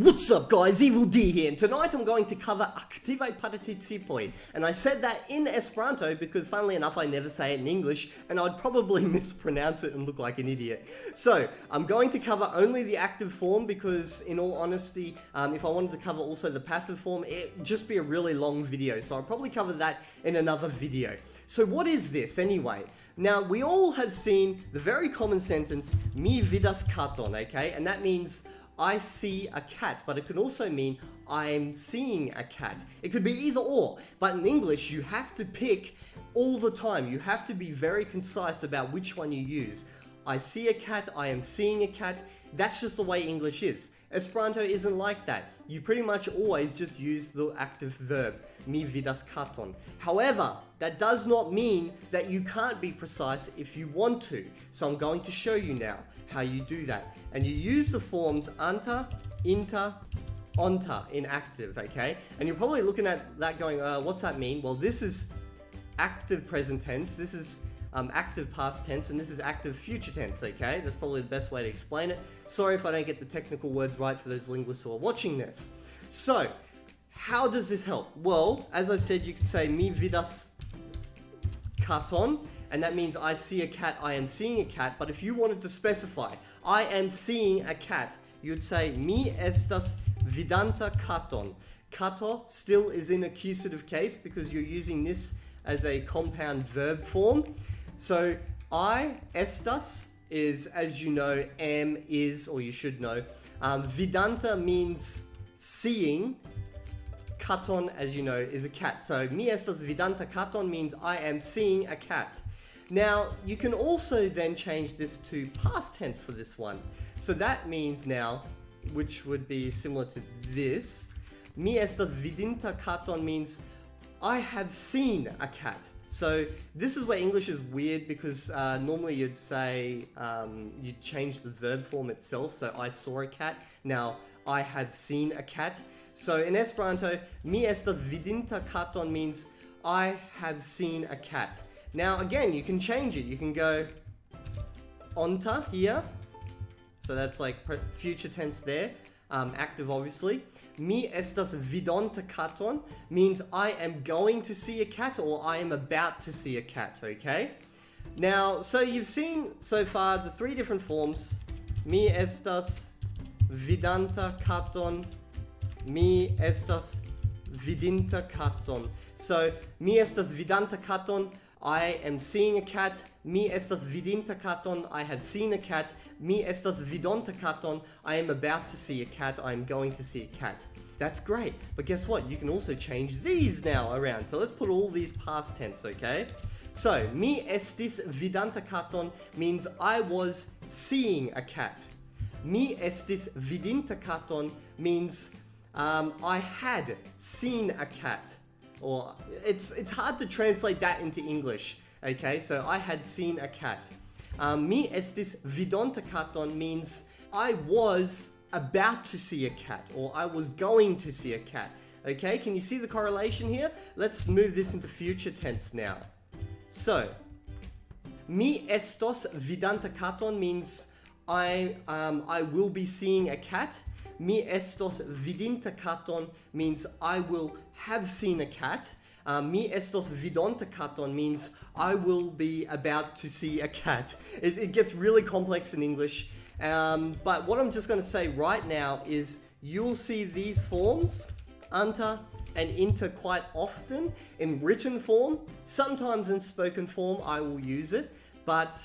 What's up guys, Evildea here, and tonight I'm going to cover Aktive Participoi, and I said that in Esperanto because funnily enough I never say it in English, and I'd probably mispronounce it and look like an idiot. So, I'm going to cover only the active form because in all honesty, um, if I wanted to cover also the passive form, it'd just be a really long video, so I'll probably cover that in another video. So what is this anyway? Now, we all have seen the very common sentence, mi vidas katon, okay? And that means I see a cat, but it could also mean I'm seeing a cat. It could be either or, but in English you have to pick all the time. You have to be very concise about which one you use. I see a cat, I am seeing a cat. That's just the way English is. Esperanto isn't like that. You pretty much always just use the active verb, mi vidas katon. However, that does not mean that you can't be precise if you want to. So I'm going to show you now how you do that. And you use the forms anta, inta, onta in active, okay? And you're probably looking at that going, uh, what's that mean? Well, this is active present tense. This is um, active past tense, and this is active future tense, okay? That's probably the best way to explain it. Sorry if I don't get the technical words right for those linguists who are watching this. So, how does this help? Well, as I said, you could say mi vidas katon, and that means I see a cat, I am seeing a cat, but if you wanted to specify, I am seeing a cat, you'd say mi estas vidanta katon. Kato still is in accusative case because you're using this as a compound verb form. So I, estas, is, as you know, am, is, or you should know. Um, vidanta means seeing. Katon, as you know, is a cat. So mi estas vidanta katon means I am seeing a cat. Now, you can also then change this to past tense for this one. So that means now, which would be similar to this, mi estas vidinta katon means I have seen a cat. So this is where English is weird because uh, normally you'd say, um, you'd change the verb form itself. So I saw a cat. Now I had seen a cat. So in Esperanto, mi estas vidinta katon means I had seen a cat. Now again, you can change it. You can go onta here. So that's like future tense there um, active obviously. Mi estas vidonta katon means I am going to see a cat or I am about to see a cat, okay? Now, so you've seen so far the three different forms. Mi estas vidanta katon, mi estas vidinta katon. So, mi estas vidanta katon, I am seeing a cat, mi estas vidinta katon, I have seen a cat, mi estas vidonta katon, I am about to see a cat, I am going to see a cat. That's great, but guess what? You can also change these now around. So let's put all these past tense, okay? So, mi estis vidanta katon means I was seeing a cat. Mi estis vidinta katon means um, I had seen a cat. Or it's it's hard to translate that into English. Okay, so I had seen a cat. Um, mi estis vidonta katon means I was about to see a cat or I was going to see a cat. Okay, can you see the correlation here? Let's move this into future tense now. So, mi estos vidanta katon means I um, I will be seeing a cat mi estos vidinta katon means I will have seen a cat. Uh, mi estos vidonta katon means I will be about to see a cat. It, it gets really complex in English. Um, but what I'm just going to say right now is you'll see these forms, anta and inta quite often in written form. Sometimes in spoken form I will use it, but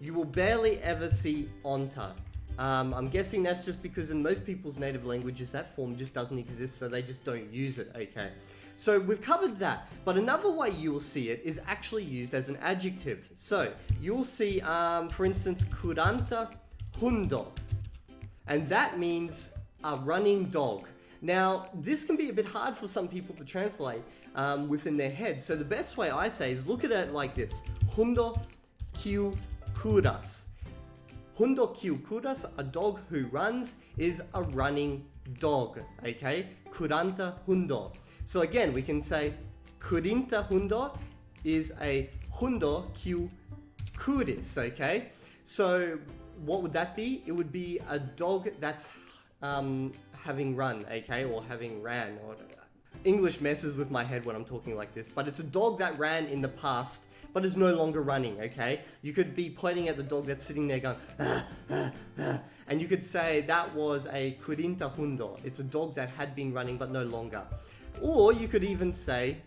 you will barely ever see onta. Um, I'm guessing that's just because in most people's native languages that form just doesn't exist so they just don't use it, okay. So we've covered that, but another way you will see it is actually used as an adjective. So you'll see, um, for instance, kuranta hundo, and that means a running dog. Now, this can be a bit hard for some people to translate um, within their head. So the best way I say is look at it like this. Hundo kiu kuras. Hundo kuras, a dog who runs, is a running dog, okay? Kuranta hundo. So again, we can say kurinta hundo is a hundo kiu kuris, okay? So what would that be? It would be a dog that's um, having run, okay, or having ran, or English messes with my head when I'm talking like this, but it's a dog that ran in the past but is no longer running, okay? You could be pointing at the dog that's sitting there going, ah, ah, ah, and you could say that was a kurinta hundo. It's a dog that had been running but no longer. Or you could even say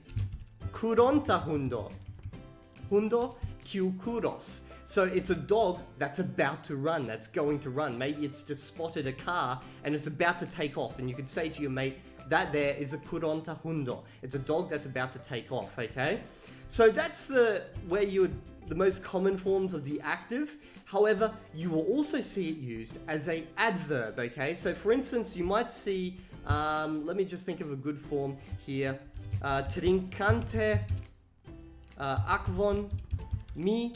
kuronta hundo. Hundo kyukuros. So it's a dog that's about to run, that's going to run. Maybe it's just spotted a car and it's about to take off. And you could say to your mate, that there is a kuronta hundo. It's a dog that's about to take off, okay? So that's the where you the most common forms of the active. However, you will also see it used as a adverb, okay? So for instance, you might see, um, let me just think of a good form here. Uh, trinkante uh, akvon mi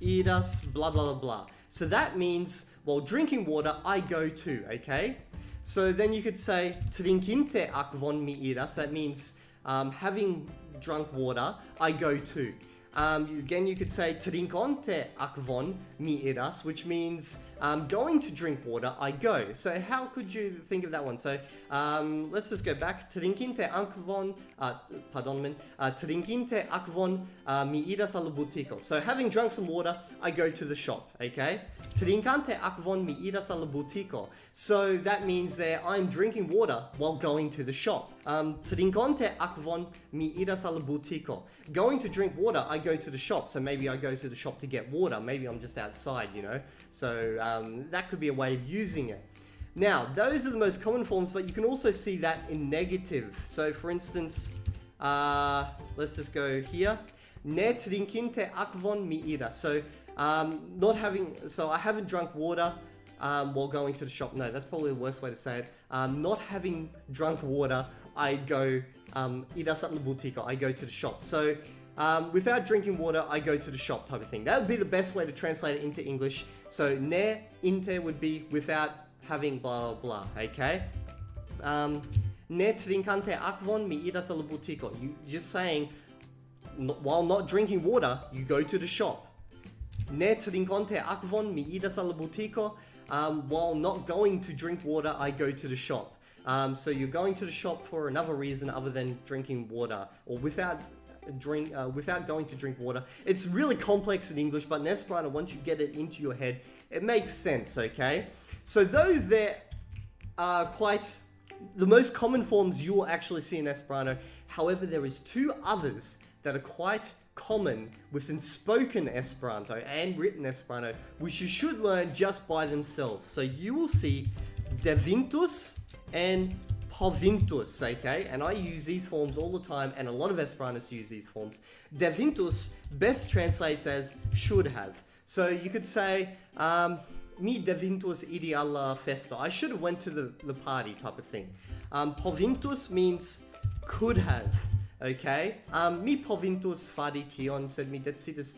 iras blah blah blah blah. So that means, while drinking water, I go to, okay? So then you could say trinkinte akvon mi iras. That means um, having drunk water, I go to. Um, again, you could say trinkonte akvon mi iras, which means um, going to drink water, I go. So how could you think of that one? So um, let's just go back. Trinkinte akvon, uh, pardon me, uh, trinkinte akvon uh, mi iras al butiko. So having drunk some water, I go to the shop, okay? Trinkante akvon mi iras al butiko. So that means that I'm drinking water while going to the shop. Um, Trinkonte akvon mi iras al butiko. Going to drink water, I go to the shop. So maybe I go to the shop to get water. Maybe I'm just outside, you know? So um, that could be a way of using it. Now, those are the most common forms, but you can also see that in negative. So for instance, uh, let's just go here. Ne trinkinte akvon mi ira. So um, not having, so I haven't drunk water um, while going to the shop. No, that's probably the worst way to say it. Um, not having drunk water, I go, um, ira I go to the shop. So um, without drinking water, I go to the shop type of thing. That would be the best way to translate it into English. So ne inte would be without having blah blah, blah okay? Um, ne trinkante akvon mi iras al butiko. You just saying, while not drinking water, you go to the shop. Ne trinkante akvon mi iras al butiko. Um, while not going to drink water, I go to the shop. Um, so you're going to the shop for another reason other than drinking water, or without drink uh, without going to drink water. It's really complex in English, but in Esperanto, once you get it into your head, it makes sense, okay? So those there are quite the most common forms you will actually see in Esperanto. However, there is two others that are quite common within spoken Esperanto and written Esperanto, which you should learn just by themselves. So you will see devintus and povintus, okay? And I use these forms all the time, and a lot of Esperantists use these forms. Devintus best translates as should have. So you could say, um, mi devintus idi alla festa. I should have went to the, the party type of thing. Um, povintus means could have, okay? Um, mi povintus fari tion, sed mi decidis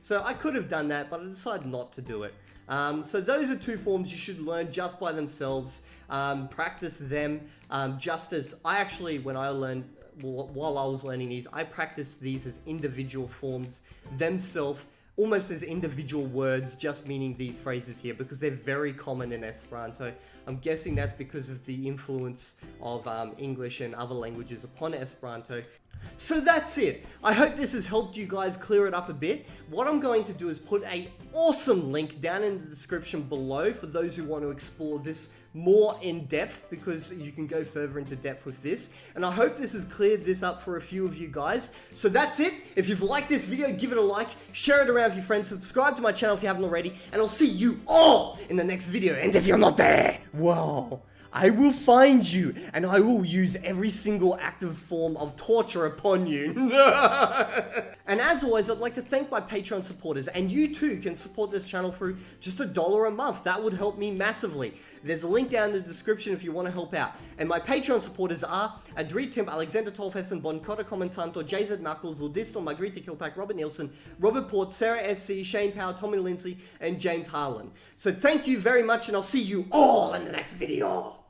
so I could have done that, but I decided not to do it. Um, so those are two forms you should learn just by themselves. Um, practice them um, just as I actually, when I learned, while I was learning these, I practiced these as individual forms themselves almost as individual words, just meaning these phrases here, because they're very common in Esperanto. I'm guessing that's because of the influence of um, English and other languages upon Esperanto. So that's it. I hope this has helped you guys clear it up a bit. What I'm going to do is put a awesome link down in the description below for those who want to explore this more in depth because you can go further into depth with this. And I hope this has cleared this up for a few of you guys. So that's it. If you've liked this video, give it a like, share it around with your friends, subscribe to my channel if you haven't already, and I'll see you all in the next video. And if you're not there, well... I will find you, and I will use every single active form of torture upon you. and as always, I'd like to thank my Patreon supporters, and you too can support this channel through just a dollar a month. That would help me massively. There's a link down in the description if you want to help out. And my Patreon supporters are Adri Timp, Alexander Tolfessen, Bon Cotta Comentanto, JZ Knuckles, Ludisto, Margarita Kilpack, Robert Nielsen, Robert Port, Sarah SC, Shane Power, Tommy Lindsay, and James Harlan. So thank you very much, and I'll see you all in the next video.